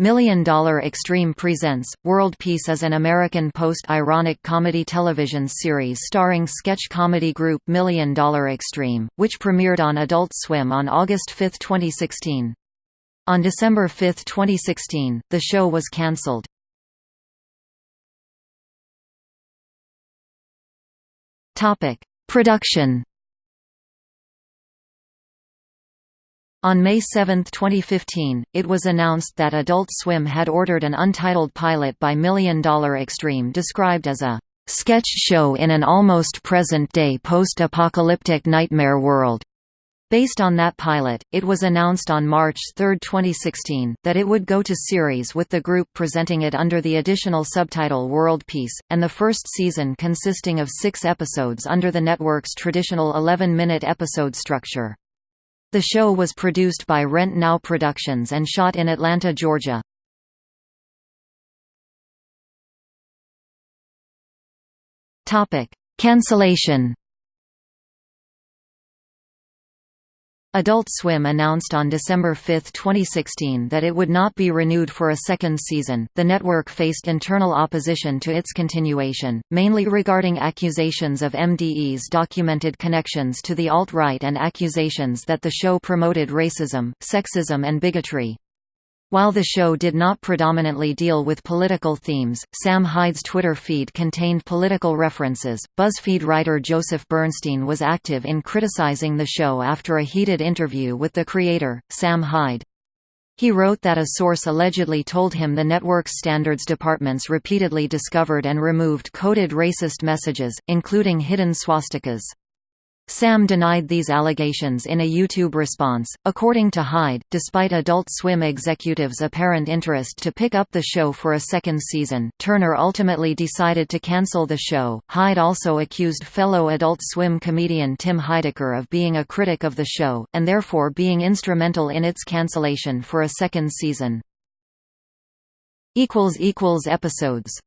Million Dollar Extreme presents World Peace is an American post-ironic comedy television series starring sketch comedy group Million Dollar Extreme, which premiered on Adult Swim on August 5, 2016. On December 5, 2016, the show was cancelled. Production On May 7, 2015, it was announced that Adult Swim had ordered an untitled pilot by Million Dollar Extreme described as a sketch show in an almost present-day post-apocalyptic nightmare world. Based on that pilot, it was announced on March 3, 2016, that it would go to series with the group presenting it under the additional subtitle World Peace, and the first season consisting of six episodes under the network's traditional 11-minute episode structure. The show was produced by Rent Now Productions and shot in Atlanta, Georgia. Cancellation Adult Swim announced on December 5, 2016 that it would not be renewed for a second season. The network faced internal opposition to its continuation, mainly regarding accusations of MDE's documented connections to the alt-right and accusations that the show promoted racism, sexism and bigotry. While the show did not predominantly deal with political themes, Sam Hyde's Twitter feed contained political references. BuzzFeed writer Joseph Bernstein was active in criticizing the show after a heated interview with the creator, Sam Hyde. He wrote that a source allegedly told him the network's standards departments repeatedly discovered and removed coded racist messages, including hidden swastikas. Sam denied these allegations in a YouTube response. According to Hyde, despite Adult Swim executives' apparent interest to pick up the show for a second season, Turner ultimately decided to cancel the show. Hyde also accused fellow Adult Swim comedian Tim Heidecker of being a critic of the show, and therefore being instrumental in its cancellation for a second season. Episodes